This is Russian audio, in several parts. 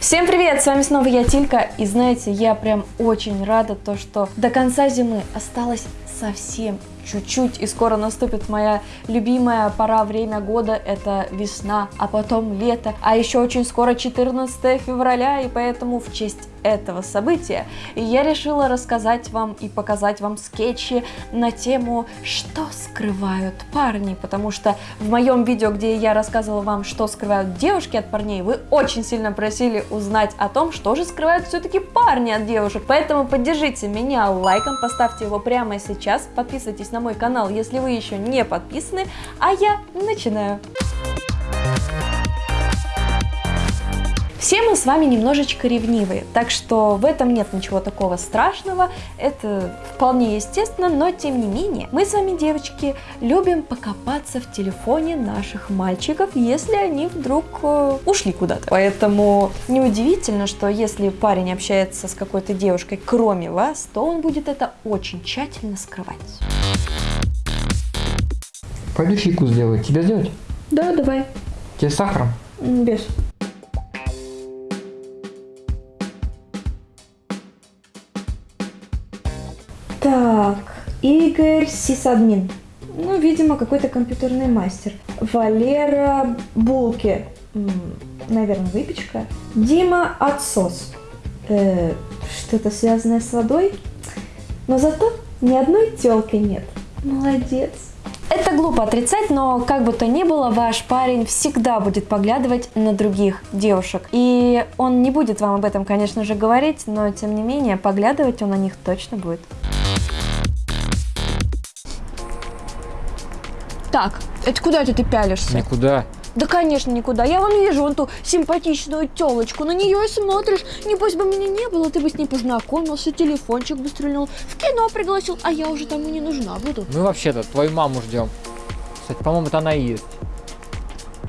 Всем привет, с вами снова я Тилька, и знаете, я прям очень рада то, что до конца зимы осталось совсем чуть-чуть, и скоро наступит моя любимая пора, время года, это весна, а потом лето, а еще очень скоро 14 февраля, и поэтому в честь этого события я решила рассказать вам и показать вам скетчи на тему, что скрывают парни, потому что в моем видео, где я рассказывала вам, что скрывают девушки от парней, вы очень сильно просили узнать о том, что же скрывают все-таки парни от девушек, поэтому поддержите меня лайком, поставьте его прямо сейчас, подписывайтесь на мой канал, если вы еще не подписаны, а я начинаю. Все мы с вами немножечко ревнивые, так что в этом нет ничего такого страшного, это вполне естественно, но тем не менее, мы с вами, девочки, любим покопаться в телефоне наших мальчиков, если они вдруг э, ушли куда-то. Поэтому неудивительно, что если парень общается с какой-то девушкой, кроме вас, то он будет это очень тщательно скрывать. Пойду фику сделать. Тебе сделать? Да, давай. Тебе с сахаром? Без. Так, Игорь Сисадмин. Ну, видимо, какой-то компьютерный мастер. Валера Булки. Наверное, выпечка. Дима Отсос. Э, Что-то связанное с водой. Но зато ни одной телки нет. Молодец. Это глупо отрицать, но как бы то ни было, ваш парень всегда будет поглядывать на других девушек. И он не будет вам об этом, конечно же, говорить, но тем не менее, поглядывать он на них точно будет. Так, это куда это ты пялишься? Никуда. Да, конечно, никуда. Я вон вижу вон ту симпатичную телочку. На нее и смотришь. Небось бы меня не было, ты бы с ней познакомился, телефончик бы стрельнул, в кино пригласил, а я уже тому не нужна буду. Мы вообще-то твою маму ждем. Кстати, по-моему, это она и есть.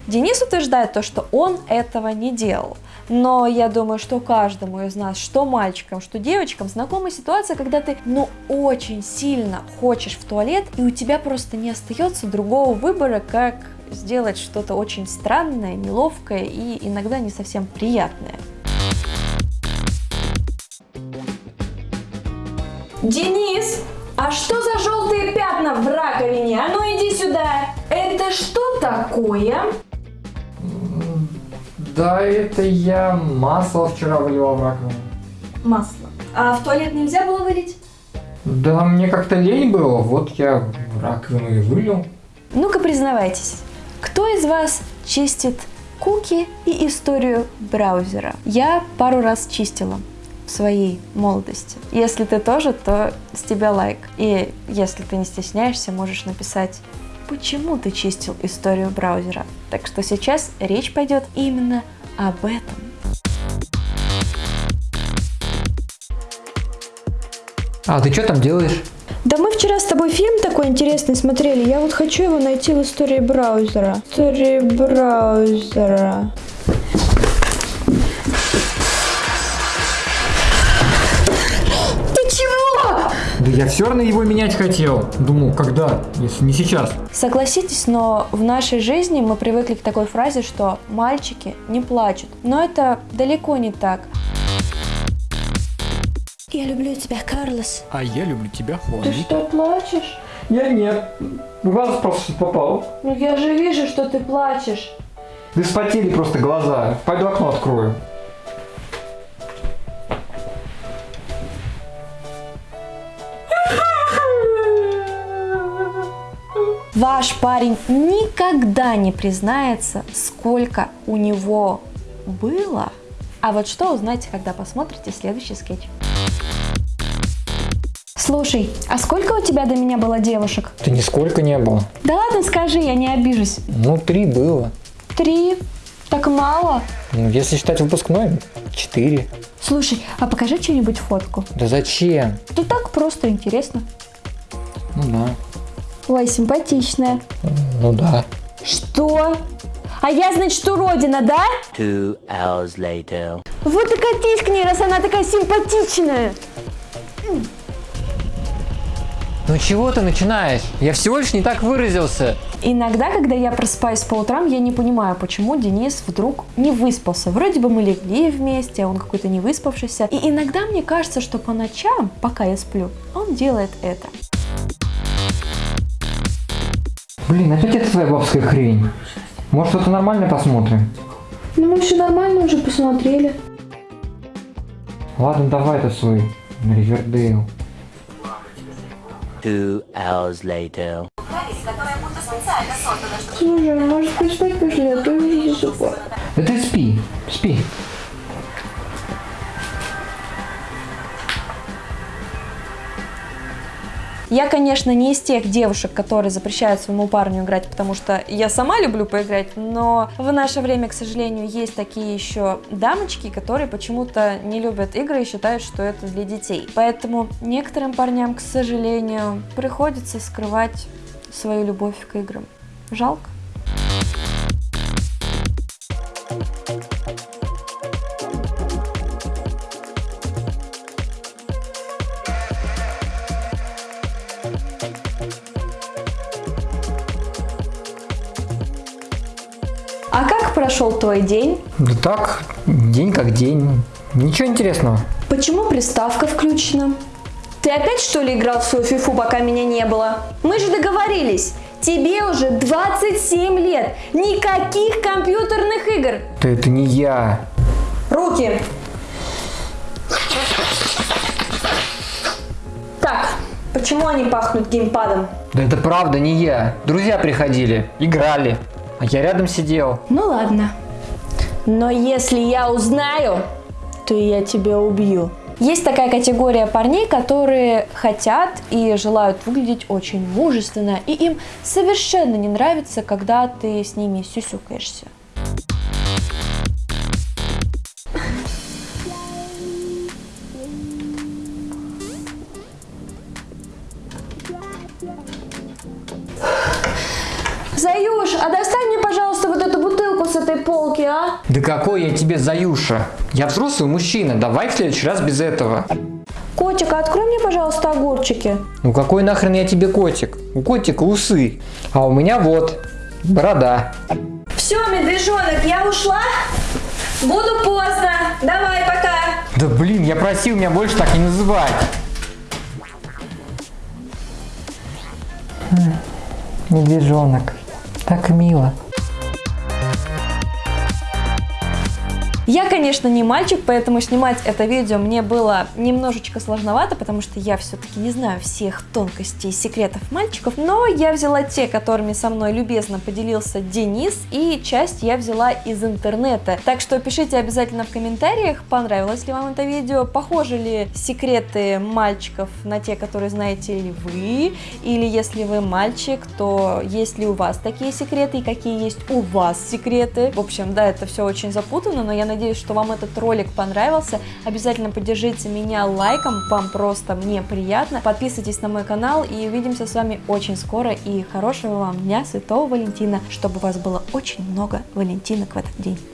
Денис утверждает то, что он этого не делал. Но я думаю, что каждому из нас, что мальчикам, что девочкам, знакома ситуация, когда ты, ну, очень сильно хочешь в туалет, и у тебя просто не остается другого выбора, как сделать что-то очень странное, неловкое и иногда не совсем приятное. Денис, а что за желтые пятна в раковине? А ну иди сюда. Это что такое? Да, это я масло вчера выливал в раковину. Масло. А в туалет нельзя было вылить? Да, мне как-то лень было, вот я в раковину и вылил. Ну-ка признавайтесь, кто из вас чистит куки и историю браузера? Я пару раз чистила в своей молодости. Если ты тоже, то с тебя лайк. И если ты не стесняешься, можешь написать, почему ты чистил историю браузера. Так что сейчас речь пойдет именно об этом. А, ты что там делаешь? Да мы вчера с тобой фильм такой интересный смотрели. Я вот хочу его найти в истории браузера. Истории браузера. Я все равно его менять хотел. Думал, когда, если не сейчас. Согласитесь, но в нашей жизни мы привыкли к такой фразе, что мальчики не плачут. Но это далеко не так. Я люблю тебя, Карлос. А я люблю тебя, Ты что, плачешь? Я нет. Глаз просто попал. Ну я же вижу, что ты плачешь. Да вспотели просто глаза. Пойду окно открою. Ваш парень никогда не признается, сколько у него было. А вот что узнаете, когда посмотрите следующий скетч. Слушай, а сколько у тебя до меня было девушек? Да нисколько не было. Да ладно, скажи, я не обижусь. Ну, три было. Три? Так мало? Ну, если считать выпускной, четыре. Слушай, а покажи что-нибудь фотку. Да зачем? Ну так просто интересно. Ну да. Ой, симпатичная. Ну да. Что? А я, значит, уродина, да? Two hours later. Вот и катись к ней, раз она такая симпатичная. Ну чего ты начинаешь? Я всего лишь не так выразился. Иногда, когда я просыпаюсь по утрам, я не понимаю, почему Денис вдруг не выспался. Вроде бы мы легли вместе, а он какой-то не выспавшийся. И иногда мне кажется, что по ночам, пока я сплю, он делает это. Блин, опять это твоя бабская хрень. Может, что-то нормальное посмотрим? Ну мы все нормально уже посмотрели. Ладно, давай это свой Ривердейл. Two hours later. Слушай, может поспать пошли, а то я уже засыпаю. Да ты спи, спи. Я, конечно, не из тех девушек, которые запрещают своему парню играть, потому что я сама люблю поиграть, но в наше время, к сожалению, есть такие еще дамочки, которые почему-то не любят игры и считают, что это для детей. Поэтому некоторым парням, к сожалению, приходится скрывать свою любовь к играм. Жалко. Как прошел твой день? Да так, день как день. Ничего интересного. Почему приставка включена? Ты опять что ли играл в свою фифу, пока меня не было? Мы же договорились. Тебе уже 27 лет. Никаких компьютерных игр. Да это не я. Руки. Так, почему они пахнут геймпадом? Да это правда не я. Друзья приходили, играли. А я рядом сидел. Ну ладно. Но если я узнаю, то я тебя убью. Есть такая категория парней, которые хотят и желают выглядеть очень мужественно, и им совершенно не нравится, когда ты с ними сюсюкаешься. Заюш, а достань мне, пожалуйста, вот эту бутылку с этой полки, а? Да какой я тебе Заюша? Я взрослый мужчина, давай в следующий раз без этого. Котик, а открой мне, пожалуйста, огурчики. Ну какой нахрен я тебе котик? У котика усы, а у меня вот борода. Все, медвежонок, я ушла. Буду поздно. Давай, пока. Да блин, я просил меня больше так не называть. Медвежонок, так мило. Я, конечно, не мальчик, поэтому снимать это видео мне было немножечко сложновато, потому что я все-таки не знаю всех тонкостей и секретов мальчиков, но я взяла те, которыми со мной любезно поделился Денис, и часть я взяла из интернета. Так что пишите обязательно в комментариях, понравилось ли вам это видео, похожи ли секреты мальчиков на те, которые знаете ли вы, или если вы мальчик, то есть ли у вас такие секреты, и какие есть у вас секреты. В общем, да, это все очень запутанно, но я надеюсь, что вам этот ролик понравился. Обязательно поддержите меня лайком, вам просто мне приятно. Подписывайтесь на мой канал и увидимся с вами очень скоро. И хорошего вам дня Святого Валентина, чтобы у вас было очень много валентинок в этот день.